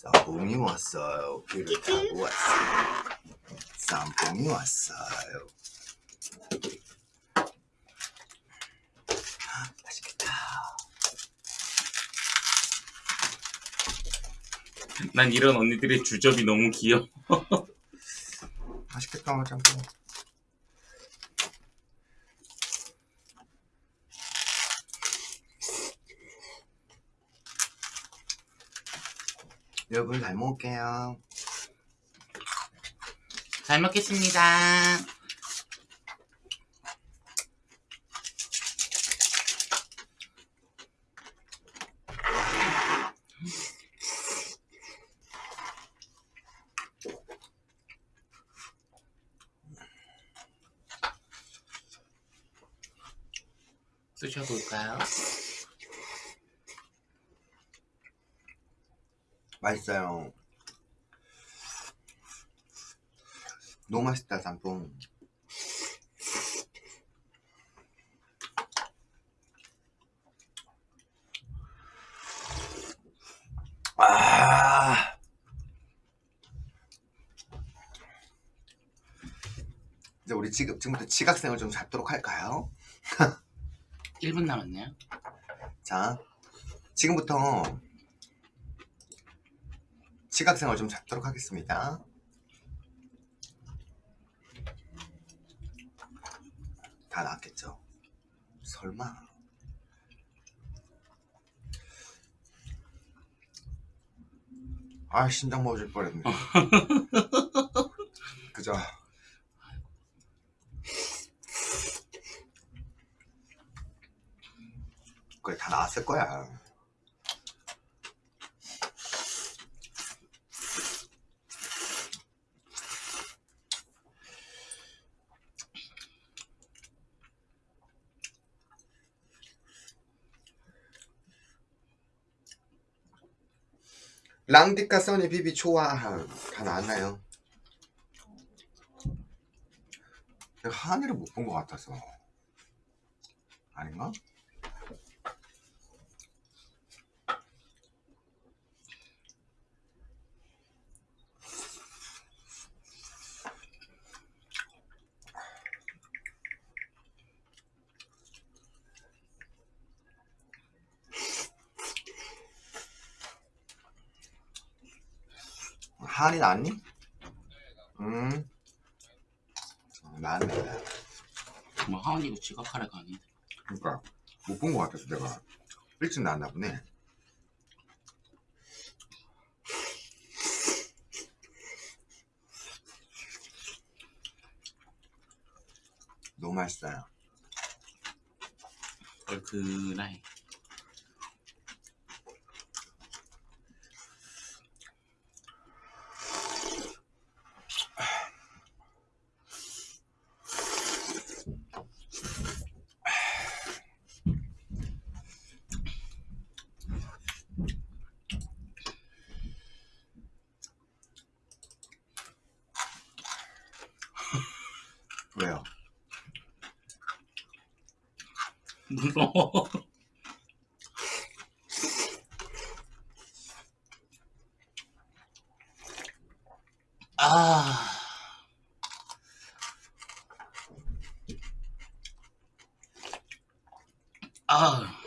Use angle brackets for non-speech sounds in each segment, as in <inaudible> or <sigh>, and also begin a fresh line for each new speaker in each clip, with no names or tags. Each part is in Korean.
쌈뽕이 왔어요. 비를 타고 왔어요. 쌈뽕이 왔어요. 맛있겠다.
난 이런 언니들의 주접이 너무 귀여워.
맛있겠다, 짬뽕. 여러분 잘 먹을게요.
잘 먹겠습니다. 드셔볼까요?
맛있어요. 너무 맛있다, 짬뽕. 아. 이제 우리 지금 지금부터 지각생을 좀 잡도록 할까요? <laughs>
1분 남았네요.
자, 지금부터 지각생을 좀 잡도록 하겠습니다. 다 나왔겠죠? 설마. 아, 심장 멎을 뻔했네. <laughs> 그죠? 그래, 다 나왔을 거야. 랑디카 써니 비비 좋아 다 나왔나요? 내가 한이를 못 본 것 같아서 아닌가? 한이 나왔니? 음. 나왔네.
뭐 하은이가 지각하러 가니?
그러니까 못 본 것 같아서 내가 일찍 나왔나 보네. 너무 맛있어요.
얼큰하게.
왜요?
무서워. 아. 아.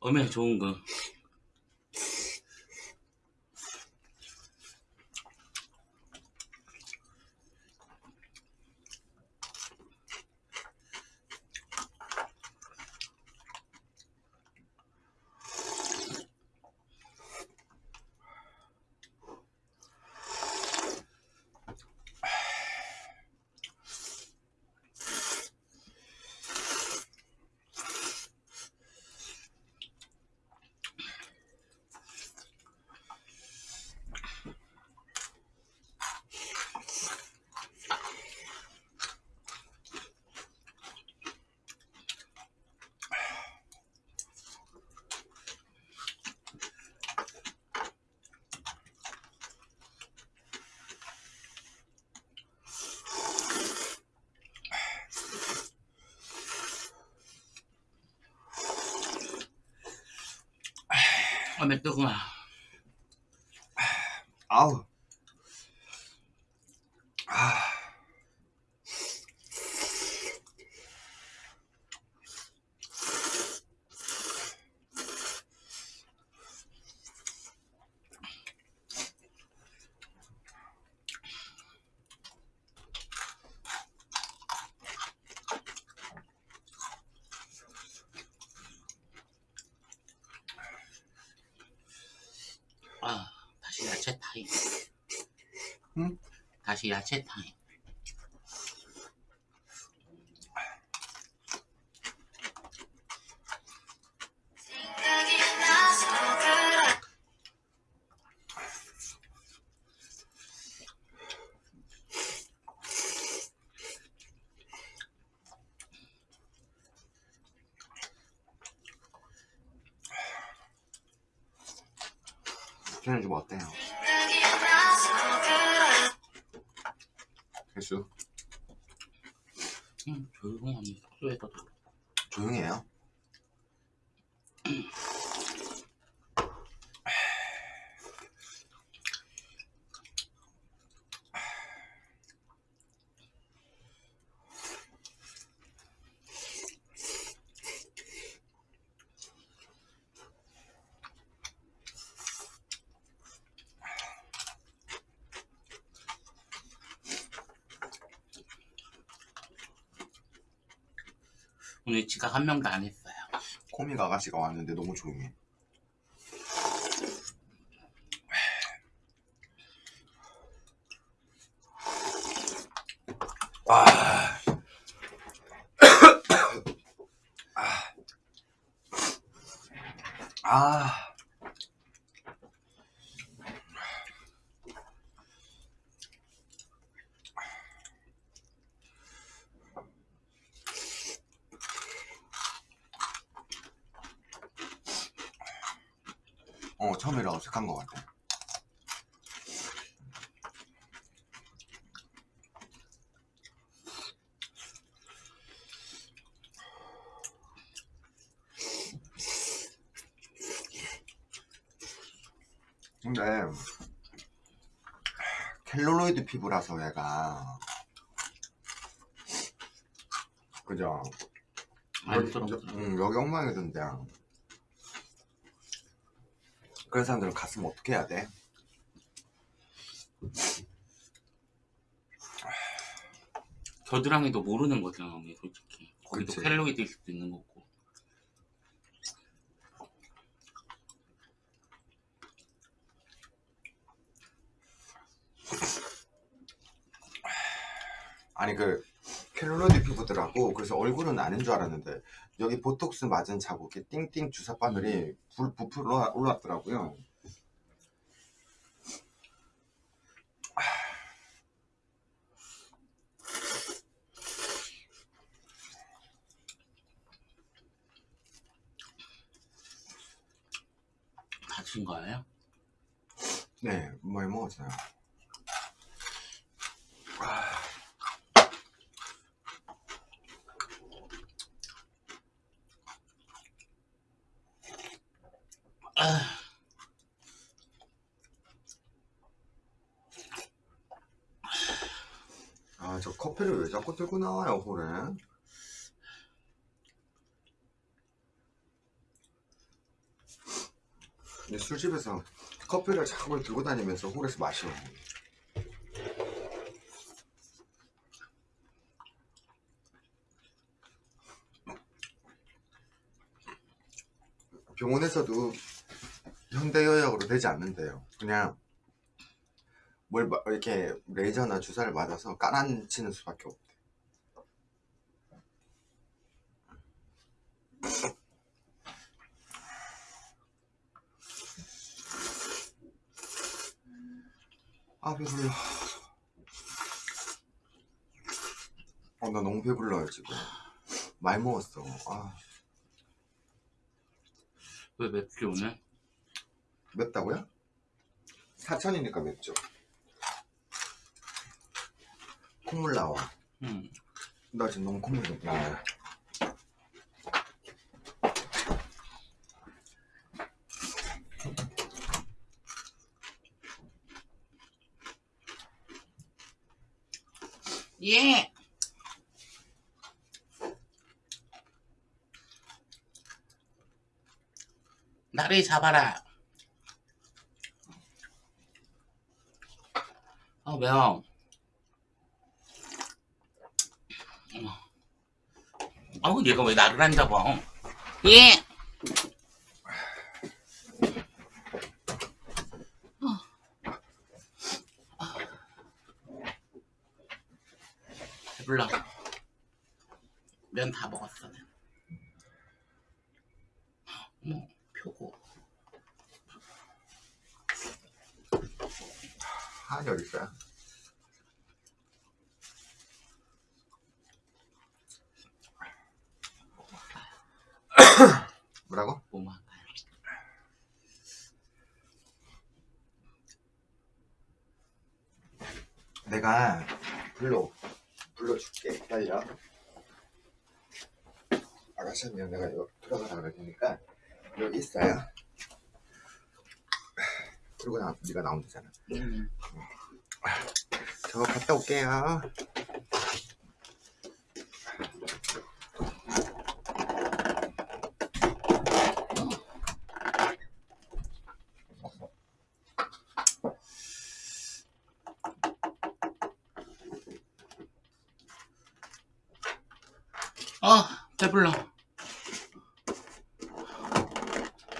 엄에 좋은 거. 밤에 뜨구나
아우
다시 야채 타임.
저는 좀 어때요?
음, 조용하니 숙소에서도.
조용해요.
오늘 지각 한 명도 안 했어요.
코믹 아가씨가 왔는데 너무 조용해. 아. 아. 어, 처음이라 어색한 것 같아. 근데 켈로로이드 피부라서 얘가 그죠?
안쓰럽더라.
응, 여기 엉망이던데. 그런 사람들은 갔으면 어떻게 해야 돼?
겨드랑이도 모르는 거잖아, 솔직히. 거기도
그치.
켈로이드 일 수도 있는 거고.
아니 그 켈로로이드 피부더라고. 그래서 얼굴은 아닌 줄 알았는데 여기 보톡스 맞은 자국이 띵띵 주사 바늘이 불 부풀 올라- 올라왔더라고요.
다친 거예요?
네, 많이 먹었어요.
아,
아, 저 커피를 왜 자꾸 들고 나와요, 홀에? 근데 술집에서 커피를 자꾸 들고 다니면서 홀에서 마셔. 병원에서도 현대의학으로 되지 않는데요. 그냥 뭘 마- 이렇게 레이저나 주사를 맞아서 까란치는 수밖에 없대. 아 배불러. 어, 나 너무 배불러요 지금. 많이 먹었어.
아왜 맵지, 오늘?
맵다고요? 사천이니까 맵죠 콧물 나와
음.
나 지금 너무 콧물 나와
예. 나를 잡아라. 아 매워. 어, 얘가 왜 나를 안 잡아? 예. 배불러. 면 다 먹었어. 난. 어머, 표고.
한이 어디 있어요? 뭐라고?
뭐만 할까요?
내가 불러 불러줄게. 기다려. 아가씨 하면 내가 여기 들어가라 그럴 테니까 여기 있어요. 그리고 나, 네가 나오면 되잖아.
음,
저 갔다 올게요
아, 배불러.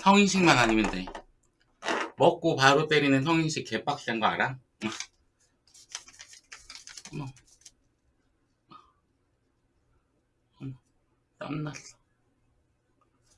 성인식만 아니면 돼. 먹고 바로 때리는 성인식 개빡센 거 알아?